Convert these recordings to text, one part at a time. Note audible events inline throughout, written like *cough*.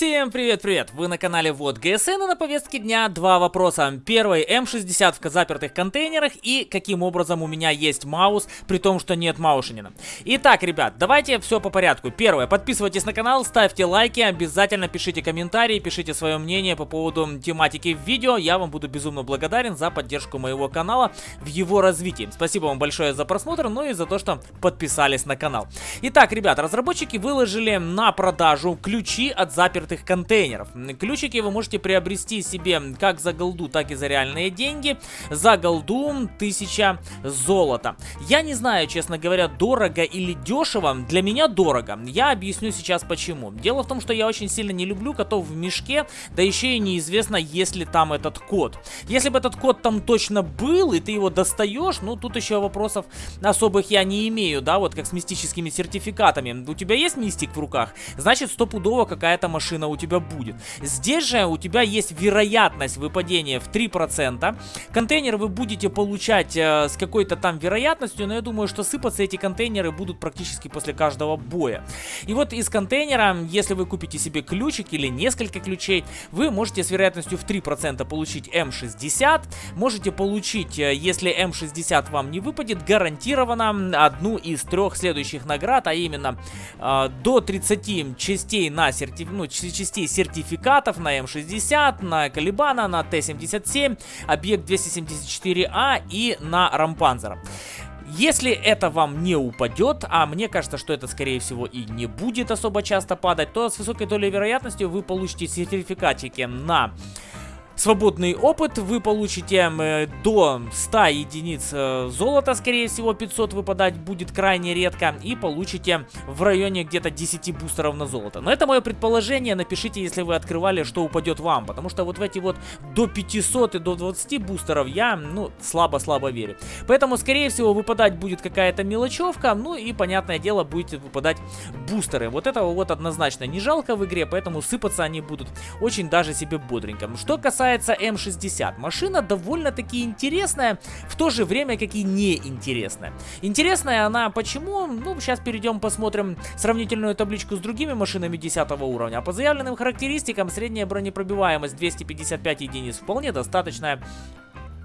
Всем привет-привет! Вы на канале Вот ГСН и на повестке дня два вопроса. Первый, М60 в запертых контейнерах и каким образом у меня есть маус, при том, что нет маушенина. Итак, ребят, давайте все по порядку. Первое, подписывайтесь на канал, ставьте лайки, обязательно пишите комментарии, пишите свое мнение по поводу тематики видео. Я вам буду безумно благодарен за поддержку моего канала в его развитии. Спасибо вам большое за просмотр, ну и за то, что подписались на канал. Итак, ребят, разработчики выложили на продажу ключи от запертых запертых контейнеров. Ключики вы можете приобрести себе как за голду, так и за реальные деньги. За голду 1000 золота. Я не знаю, честно говоря, дорого или дешево. Для меня дорого. Я объясню сейчас почему. Дело в том, что я очень сильно не люблю котов в мешке, да еще и неизвестно, есть ли там этот код. Если бы этот код там точно был, и ты его достаешь, ну тут еще вопросов особых я не имею, да, вот как с мистическими сертификатами. У тебя есть мистик в руках? Значит, стопудово какая-то машина машина у тебя будет. Здесь же у тебя есть вероятность выпадения в 3%. Контейнер вы будете получать э, с какой-то там вероятностью, но я думаю, что сыпаться эти контейнеры будут практически после каждого боя. И вот из контейнера, если вы купите себе ключик или несколько ключей, вы можете с вероятностью в 3% получить М60. Можете получить, э, если М60 вам не выпадет, гарантированно одну из трех следующих наград, а именно э, до 30 частей на сертиф... ну, частей сертификатов на М60, на Калибана, на Т-77, объект 274А и на Рампанзера. Если это вам не упадет, а мне кажется, что это скорее всего и не будет особо часто падать, то с высокой долей вероятности вы получите сертификатики на свободный опыт. Вы получите э, до 100 единиц э, золота, скорее всего 500 выпадать будет крайне редко. И получите в районе где-то 10 бустеров на золото. Но это мое предположение, напишите, если вы открывали, что упадет вам. Потому что вот в эти вот до 500 и до 20 бустеров я, ну, слабо-слабо верю. Поэтому, скорее всего, выпадать будет какая-то мелочевка. Ну и, понятное дело, будете выпадать бустеры. Вот этого вот однозначно не жалко в игре, поэтому сыпаться они будут очень даже себе бодренько. Что касается касается М60, машина довольно-таки интересная, в то же время как и неинтересная. Интересная она почему? Ну, сейчас перейдем посмотрим сравнительную табличку с другими машинами 10 уровня. А по заявленным характеристикам средняя бронепробиваемость 255 единиц вполне достаточная.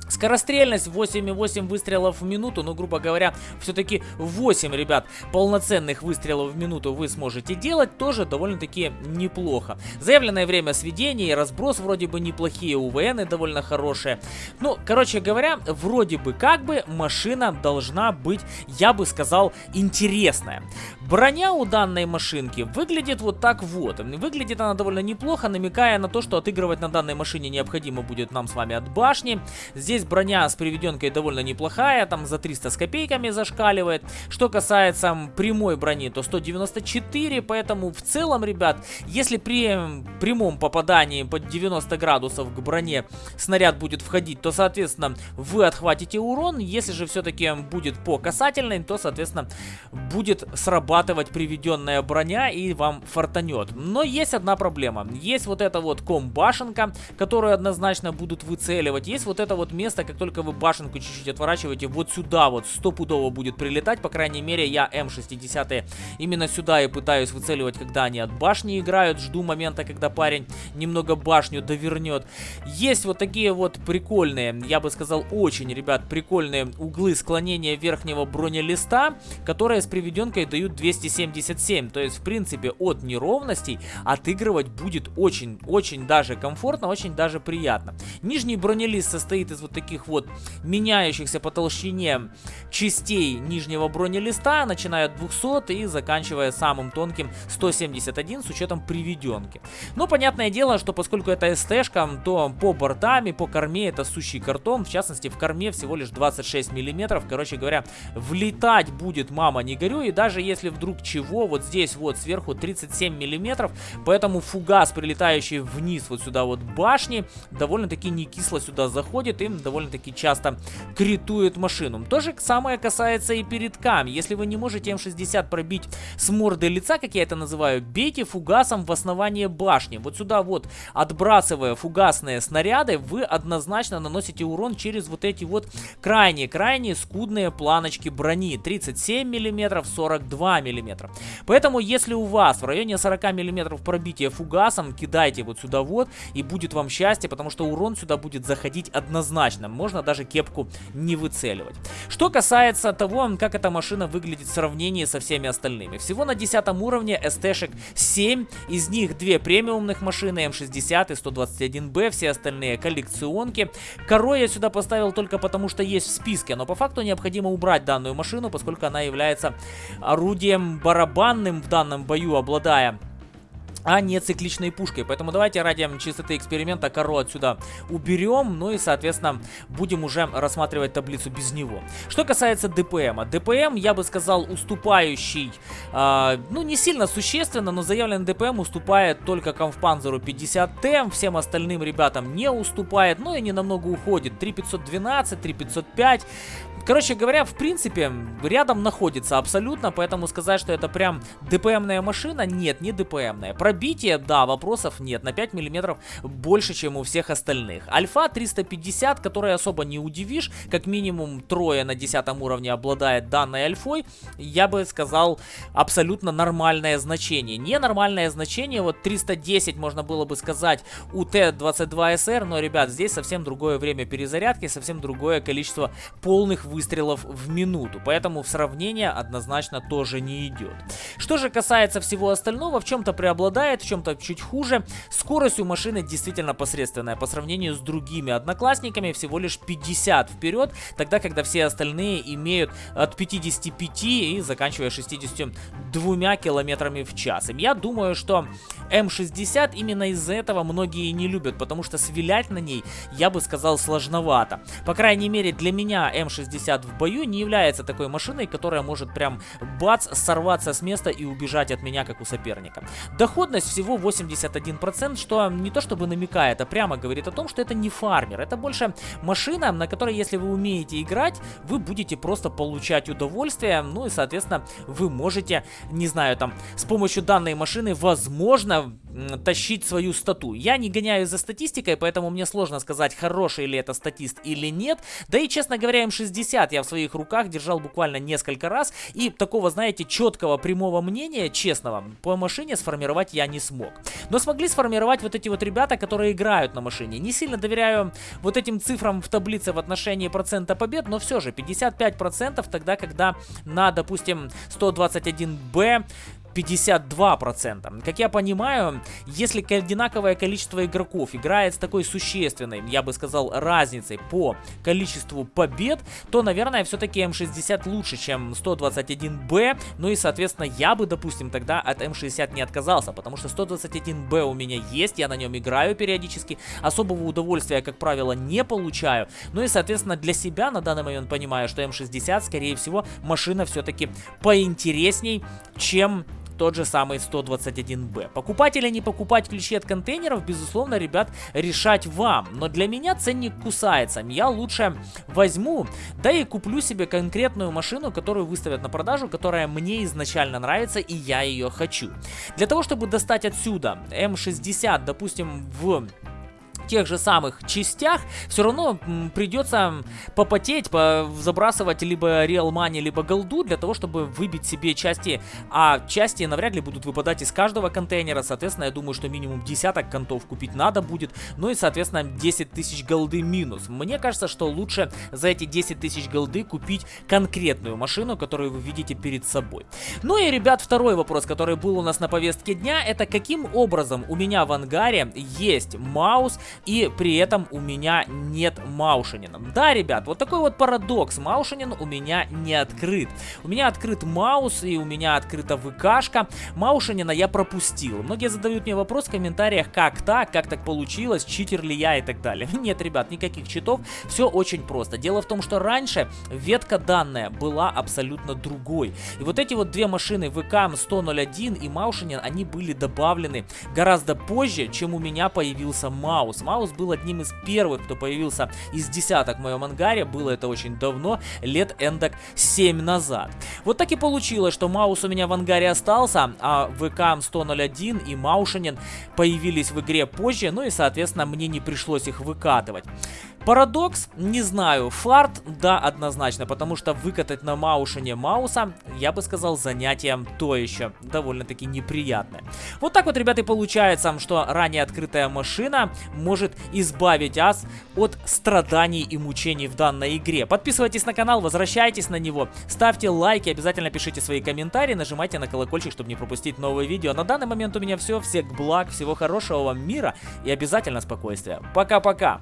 Скорострельность 8,8 выстрелов в минуту, ну, грубо говоря, все-таки 8, ребят, полноценных выстрелов в минуту вы сможете делать, тоже довольно-таки неплохо. Заявленное время сведения и разброс вроде бы неплохие, УВН довольно хорошие. Ну, короче говоря, вроде бы как бы машина должна быть, я бы сказал, интересная. Броня у данной машинки выглядит вот так вот. Выглядит она довольно неплохо, намекая на то, что отыгрывать на данной машине необходимо будет нам с вами от башни. Здесь броня с приведенкой довольно неплохая, там за 300 с копейками зашкаливает. Что касается прямой брони, то 194, поэтому в целом, ребят, если при прямом попадании под 90 градусов к броне снаряд будет входить, то, соответственно, вы отхватите урон. Если же все-таки будет по касательной, то, соответственно, будет срабатывать приведенная броня и вам фартанет. Но есть одна проблема. Есть вот эта вот ком-башенка, которую однозначно будут выцеливать. Есть вот это вот место, как только вы башенку чуть-чуть отворачиваете, вот сюда вот стопудово будет прилетать. По крайней мере, я М60 именно сюда и пытаюсь выцеливать, когда они от башни играют. Жду момента, когда парень немного башню довернет. Есть вот такие вот прикольные, я бы сказал, очень, ребят, прикольные углы склонения верхнего бронелиста, которые с приведенкой дают 277. То есть, в принципе, от неровностей отыгрывать будет очень-очень даже комфортно, очень даже приятно. Нижний бронелист состоит из вот таких вот меняющихся по толщине частей нижнего бронелиста, начиная от 200 и заканчивая самым тонким 171 с учетом приведенки. Но понятное дело, что поскольку это СТ-шка, то по бортам и по корме это сущий картон. В частности, в корме всего лишь 26 миллиметров. Короче говоря, влетать будет мама не горю. И даже если вдруг чего, вот здесь вот сверху 37 миллиметров, поэтому фугас, прилетающий вниз вот сюда вот башни, довольно-таки не кисло сюда заходит и довольно-таки часто критует машину. То же самое касается и передкам. Если вы не можете М60 пробить с морды лица, как я это называю, бейте фугасом в основание башни. Вот сюда вот, отбрасывая фугасные снаряды, вы однозначно наносите урон через вот эти вот крайние-крайние скудные планочки брони. 37 мм, 42 мм. Поэтому, если у вас в районе 40 мм пробития фугасом, кидайте вот сюда вот, и будет вам счастье, потому что урон сюда будет заходить однозначно. Можно даже кепку не выцеливать. Что касается того, как эта машина выглядит в сравнении со всеми остальными. Всего на 10 уровне СТ-шек 7, из них 2 премиумных машины, М60 и 121Б, все остальные коллекционки. Коро я сюда поставил только потому, что есть в списке, но по факту необходимо убрать данную машину, поскольку она является орудием барабанным в данном бою, обладая а не цикличной пушкой. Поэтому давайте ради чистоты эксперимента коро отсюда уберем, ну и, соответственно, будем уже рассматривать таблицу без него. Что касается ДПМа. ДПМ, я бы сказал, уступающий, э, ну, не сильно существенно, но заявленный ДПМ уступает только Конфпанзеру 50Т, всем остальным ребятам не уступает, но и не намного уходит. 3512, 3505. Короче говоря, в принципе, рядом находится абсолютно, поэтому сказать, что это прям ДПМная машина, нет, не ДПМная. Пробитие, да, вопросов нет, на 5 миллиметров больше, чем у всех остальных. Альфа 350, которая особо не удивишь, как минимум трое на 10 уровне обладает данной альфой, я бы сказал, абсолютно нормальное значение. Ненормальное значение, вот 310 можно было бы сказать у Т-22СР, но, ребят, здесь совсем другое время перезарядки, совсем другое количество полных выстрелов в минуту, поэтому в сравнение однозначно тоже не идет. Что же касается всего остального, в чем-то преобладает, в чем-то чуть хуже. Скорость у машины действительно посредственная по сравнению с другими одноклассниками, всего лишь 50 вперед, тогда, когда все остальные имеют от 55 и заканчивая 62 километрами в час. И я думаю, что М60 именно из-за этого многие не любят, потому что свилять на ней, я бы сказал, сложновато. По крайней мере, для меня М60 в бою не является такой машиной, которая может прям бац, сорваться с места и убежать от меня, как у соперника. Доходность всего 81%, что не то чтобы намекает, а прямо говорит о том, что это не фармер. Это больше машина, на которой, если вы умеете играть, вы будете просто получать удовольствие, ну и, соответственно, вы можете, не знаю, там, с помощью данной машины, возможно, постоянно тащить свою стату. Я не гоняю за статистикой, поэтому мне сложно сказать, хороший ли это статист или нет. Да и, честно говоря, М60 я в своих руках держал буквально несколько раз, и такого, знаете, четкого прямого мнения, честного, по машине сформировать я не смог. Но смогли сформировать вот эти вот ребята, которые играют на машине. Не сильно доверяю вот этим цифрам в таблице в отношении процента побед, но все же 55% тогда, когда на, допустим, 121Б 52%. Как я понимаю, если одинаковое количество игроков играет с такой существенной, я бы сказал, разницей по количеству побед, то, наверное, все-таки М60 лучше, чем 121Б. Ну и, соответственно, я бы, допустим, тогда от М60 не отказался, потому что 121Б у меня есть, я на нем играю периодически, особого удовольствия, как правило, не получаю. Ну и, соответственно, для себя на данный момент понимаю, что М60, скорее всего, машина все-таки поинтересней, чем тот же самый 121Б. Покупать или не покупать ключи от контейнеров, безусловно, ребят, решать вам. Но для меня ценник кусается. Я лучше возьму, да и куплю себе конкретную машину, которую выставят на продажу, которая мне изначально нравится и я ее хочу. Для того, чтобы достать отсюда М60, допустим, в тех же самых частях, все равно придется попотеть, по забрасывать либо Real Money, либо голду для того, чтобы выбить себе части, а части навряд ли будут выпадать из каждого контейнера, соответственно, я думаю, что минимум десяток контов купить надо будет, ну и, соответственно, 10 тысяч голды минус. Мне кажется, что лучше за эти 10 тысяч голды купить конкретную машину, которую вы видите перед собой. Ну и, ребят, второй вопрос, который был у нас на повестке дня, это каким образом у меня в ангаре есть маус, и при этом у меня нет Маушинина. Да, ребят, вот такой вот парадокс. Маушинин у меня не открыт. У меня открыт маус и у меня открыта ВКшка. Маушинина я пропустил. Многие задают мне вопрос в комментариях, как так, как так получилось, читер ли я и так далее. *laughs* Нет, ребят, никаких читов. Все очень просто. Дело в том, что раньше ветка данная была абсолютно другой. И вот эти вот две машины ВК 101 и Маушинин, они были добавлены гораздо позже, чем у меня появился маус. Маус был одним из первых, кто появился из десяток в моем ангаре. Было это очень давно, лет эндок 7 назад. Вот так и получилось, что Маус у меня в ангаре остался, а ВК 101 и Маушинин появились в игре позже, ну и, соответственно, мне не пришлось их выкатывать. Парадокс? Не знаю. Фарт? Да, однозначно, потому что выкатать на Маушине Мауса, я бы сказал, занятие то еще довольно-таки неприятное. Вот так вот, ребята, и получается, что ранее открытая машина может избавить вас от страданий и мучений в данной игре. Подписывайтесь на канал, возвращайтесь на него, ставьте лайки, обязательно пишите свои комментарии, нажимайте на колокольчик, чтобы не пропустить новые видео. На данный момент у меня все. Всех благ, всего хорошего вам мира и обязательно спокойствия. Пока-пока!